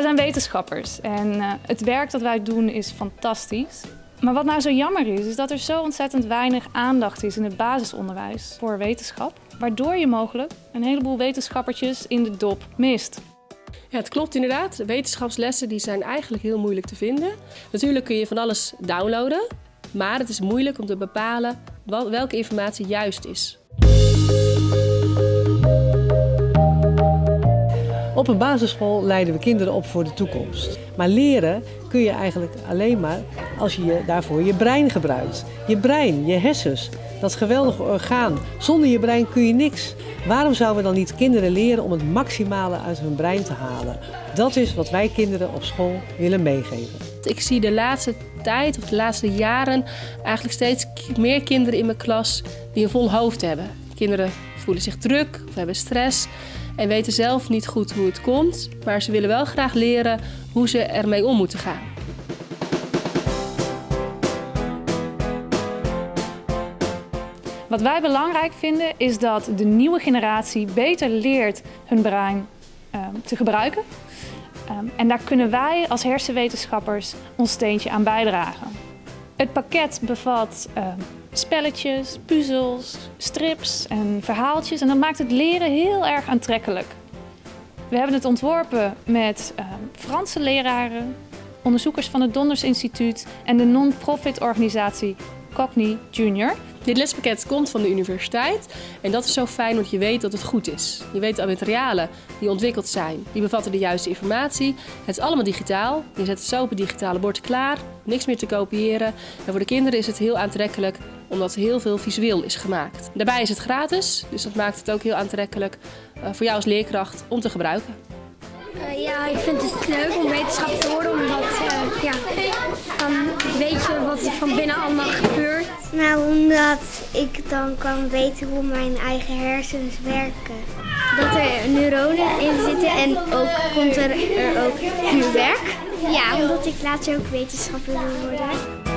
Wij zijn wetenschappers en eh, het werk dat wij doen is fantastisch. Maar wat nou zo jammer is, is dat er zo ontzettend weinig aandacht is in het basisonderwijs voor wetenschap. Waardoor je mogelijk een heleboel wetenschappertjes in de dop mist. Ja, het klopt inderdaad. Wetenschapslessen die zijn eigenlijk heel moeilijk te vinden. Natuurlijk kun je van alles downloaden, maar het is moeilijk om te bepalen welke informatie juist is. Op een basisschool leiden we kinderen op voor de toekomst. Maar leren kun je eigenlijk alleen maar als je daarvoor je brein gebruikt. Je brein, je hersens, dat geweldige orgaan. Zonder je brein kun je niks. Waarom zouden we dan niet kinderen leren om het maximale uit hun brein te halen? Dat is wat wij kinderen op school willen meegeven. Ik zie de laatste tijd of de laatste jaren eigenlijk steeds meer kinderen in mijn klas die een vol hoofd hebben. Kinderen voelen zich druk of hebben stress en weten zelf niet goed hoe het komt, maar ze willen wel graag leren hoe ze ermee om moeten gaan. Wat wij belangrijk vinden is dat de nieuwe generatie beter leert hun brein ehm, te gebruiken. Ehm, en daar kunnen wij als hersenwetenschappers ons steentje aan bijdragen. Het pakket bevat ehm, spelletjes, puzzels, strips en verhaaltjes. En dat maakt het leren heel erg aantrekkelijk. We hebben het ontworpen met uh, Franse leraren, onderzoekers van het Donders Instituut en de non-profit organisatie Cogni Junior. Dit lespakket komt van de universiteit en dat is zo fijn want je weet dat het goed is. Je weet de materialen die ontwikkeld zijn, die bevatten de juiste informatie. Het is allemaal digitaal. Je zet het zo op het digitale bord klaar, niks meer te kopiëren. En voor de kinderen is het heel aantrekkelijk omdat heel veel visueel is gemaakt. Daarbij is het gratis, dus dat maakt het ook heel aantrekkelijk eh, voor jou als leerkracht om te gebruiken. Uh, ja, ik vind het leuk om wetenschap te worden, omdat uh, ja, dan weet je wat er van binnen allemaal. Nou, omdat ik dan kan weten hoe mijn eigen hersens werken. Dat er neuronen in zitten en ook komt er, er ook vuurwerk. Ja, omdat ik later ook wetenschapper wil worden.